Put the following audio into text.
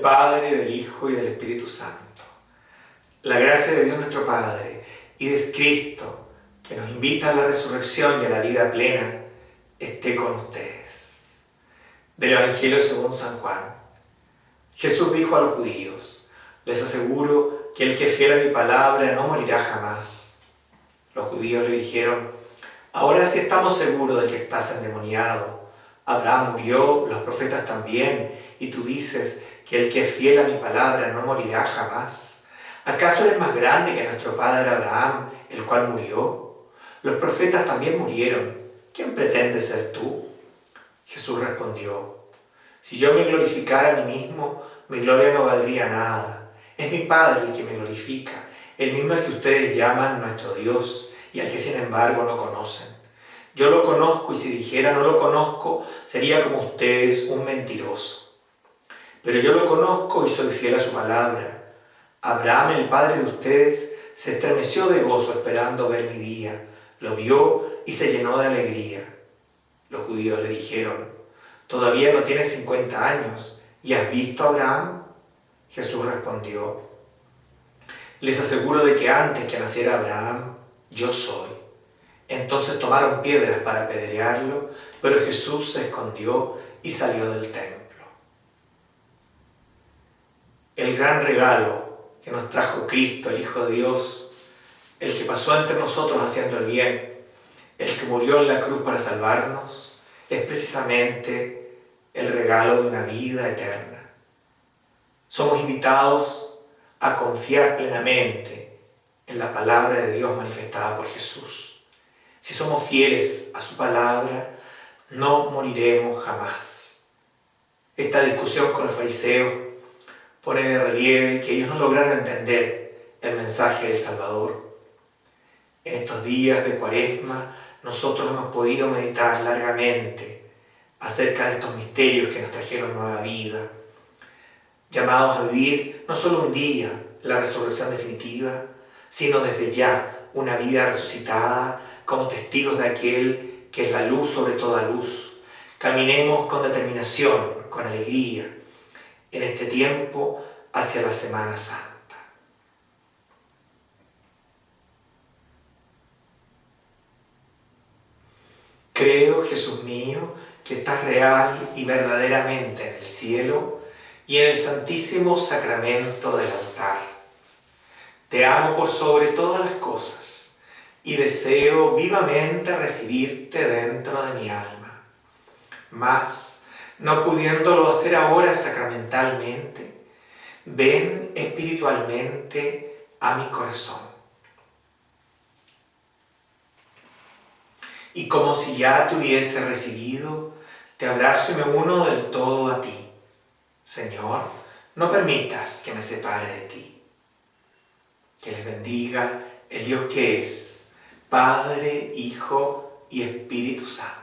Padre, del Hijo y del Espíritu Santo. La gracia de Dios nuestro Padre y de Cristo, que nos invita a la resurrección y a la vida plena, esté con ustedes. Del Evangelio según San Juan. Jesús dijo a los judíos, les aseguro que el que fiel a mi palabra no morirá jamás. Los judíos le dijeron, ahora sí estamos seguros de que estás endemoniado. Abraham murió, los profetas también, y tú dices que el que es fiel a mi palabra no morirá jamás. ¿Acaso eres más grande que nuestro padre Abraham, el cual murió? Los profetas también murieron. ¿Quién pretende ser tú? Jesús respondió, si yo me glorificara a mí mismo, mi gloria no valdría nada. Es mi Padre el que me glorifica, el mismo al que ustedes llaman nuestro Dios y al que sin embargo no conocen. Yo lo conozco y si dijera no lo conozco, sería como ustedes un mentiroso. Pero yo lo conozco y soy fiel a su palabra. Abraham, el padre de ustedes, se estremeció de gozo esperando ver mi día. Lo vio y se llenó de alegría. Los judíos le dijeron, todavía no tienes 50 años y has visto a Abraham. Jesús respondió, les aseguro de que antes que naciera Abraham, yo soy. Entonces tomaron piedras para apedrearlo, pero Jesús se escondió y salió del templo. El gran regalo que nos trajo Cristo, el Hijo de Dios, el que pasó entre nosotros haciendo el bien, el que murió en la cruz para salvarnos, es precisamente el regalo de una vida eterna. Somos invitados a confiar plenamente en la palabra de Dios manifestada por Jesús. Si somos fieles a su palabra, no moriremos jamás. Esta discusión con los fariseos pone de relieve que ellos no lograron entender el mensaje del Salvador. En estos días de cuaresma, nosotros hemos podido meditar largamente acerca de estos misterios que nos trajeron nueva vida, llamados a vivir no solo un día la resurrección definitiva, sino desde ya una vida resucitada como testigos de aquel que es la luz sobre toda luz. Caminemos con determinación, con alegría, en este tiempo hacia la Semana Santa. Creo, Jesús mío, que estás real y verdaderamente en el cielo y en el santísimo sacramento del altar. Te amo por sobre todas las cosas y deseo vivamente recibirte dentro de mi alma. Mas, no pudiéndolo hacer ahora sacramentalmente, ven espiritualmente a mi corazón. Y como si ya te hubiese recibido, te abrazo y me uno del todo a ti. Señor, no permitas que me separe de ti. Que les bendiga el Dios que es, Padre, Hijo y Espíritu Santo.